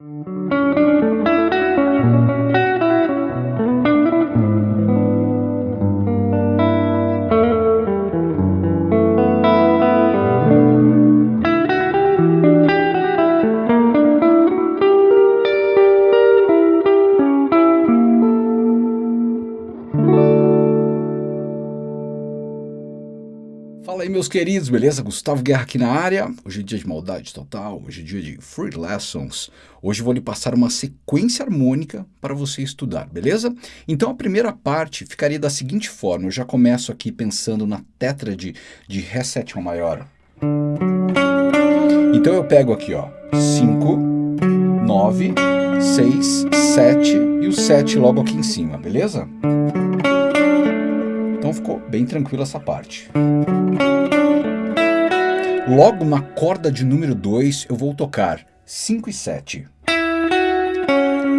Thank you. Fala aí meus queridos, beleza? Gustavo Guerra aqui na área. Hoje é dia de maldade total, hoje é dia de free lessons. Hoje vou lhe passar uma sequência harmônica para você estudar, beleza? Então a primeira parte ficaria da seguinte forma, eu já começo aqui pensando na tétrade de Ré sétima maior. Então eu pego aqui, ó, 5, 9, 6, 7 e o 7 logo aqui em cima, beleza? Então ficou bem tranquila essa parte. Logo na corda de número 2 eu vou tocar 5 e 7.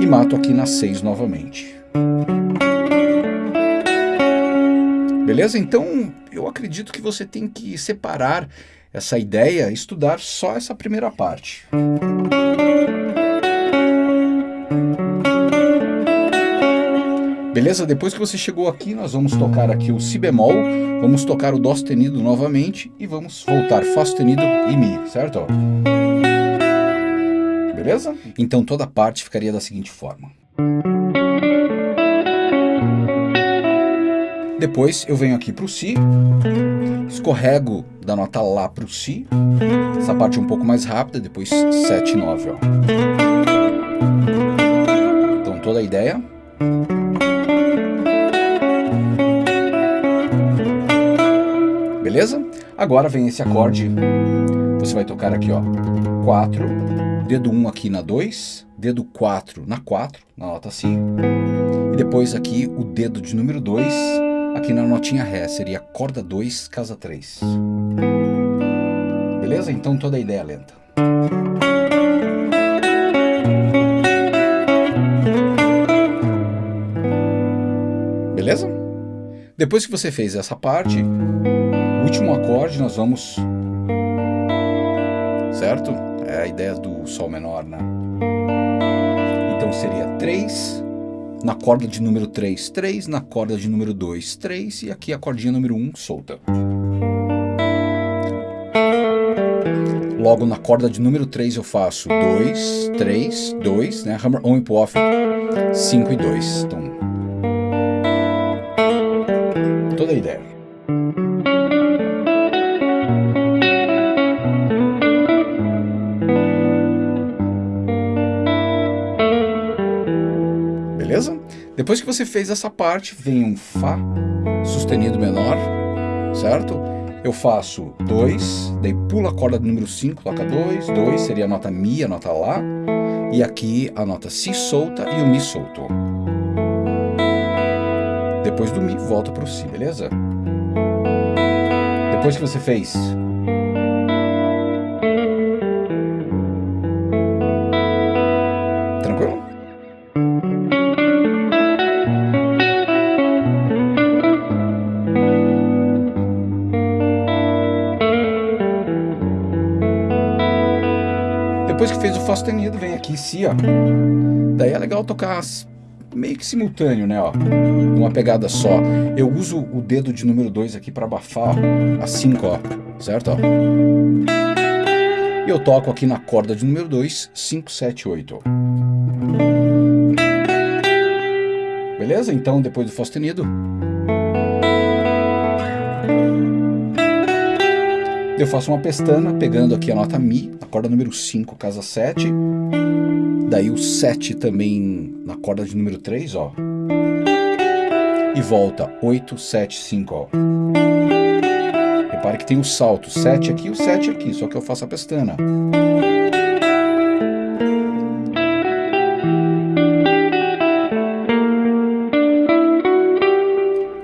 E mato aqui na 6 novamente. Beleza? Então eu acredito que você tem que separar essa ideia, estudar só essa primeira parte. Beleza? Depois que você chegou aqui, nós vamos tocar aqui o Si bemol, vamos tocar o Dó sustenido novamente e vamos voltar Fá sustenido e Mi, certo? Beleza? Então toda a parte ficaria da seguinte forma. Depois eu venho aqui para o Si, escorrego da nota Lá para o Si, essa parte é um pouco mais rápida, depois 7 e 9. Ó. Então toda a ideia. Beleza? Agora vem esse acorde, você vai tocar aqui, ó, 4, dedo 1 aqui na 2, dedo 4 na 4, na nota Si, e depois aqui o dedo de número 2 aqui na notinha Ré, seria corda 2, casa 3. Beleza? Então toda a ideia lenta. Beleza? Depois que você fez essa parte, último acorde nós vamos... Certo? É a ideia do Sol menor, né? Então seria 3, na corda de número 3, 3, na corda de número 2, 3, e aqui a cordinha número 1 solta. Logo na corda de número 3 eu faço 2, 3, 2, né? Hammer on e off, 5 e 2. Então, toda a ideia. Depois que você fez essa parte, vem um Fá sustenido menor, certo? Eu faço 2, daí pulo a corda do número 5, toca 2, 2 seria a nota Mi, a nota Lá, e aqui a nota Si solta e o Mi solto. Depois do Mi, volta para o Si, beleza? Depois que você fez Depois que fez o Fá sustenido, vem aqui Si, ó. Daí é legal tocar meio que simultâneo, né, ó. Numa pegada só. Eu uso o dedo de número 2 aqui para abafar, ó, a 5, ó. Certo, ó. E eu toco aqui na corda de número 2, 5, 7, 8. Beleza? Então, depois do Fá sustenido, Eu faço uma pestana pegando aqui a nota Mi, na corda número 5, casa 7. Daí o 7 também na corda de número 3, ó. E volta 8, 7, 5, ó. Repare que tem o salto, 7 aqui e o 7 aqui, só que eu faço a pestana.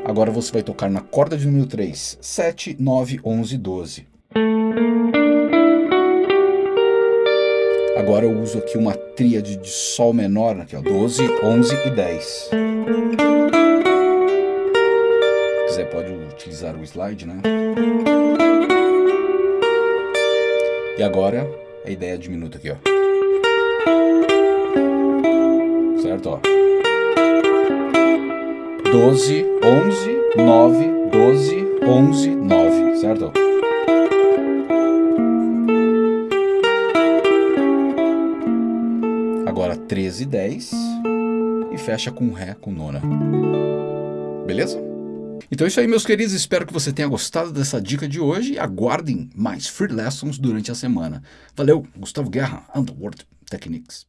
Agora você vai tocar na corda de número 3, 7, 9, 11, 12. Agora eu uso aqui uma tríade de Sol menor, aqui ó, 12, 11 e 10. Se quiser pode utilizar o slide, né? E agora a ideia diminuta aqui, ó. Certo, ó. 12, 11, 9, 12, 11, 9, certo? Agora 13, 10 e fecha com Ré com nona. Beleza? Então é isso aí, meus queridos. Espero que você tenha gostado dessa dica de hoje e aguardem mais free lessons durante a semana. Valeu, Gustavo Guerra, Underworld Techniques.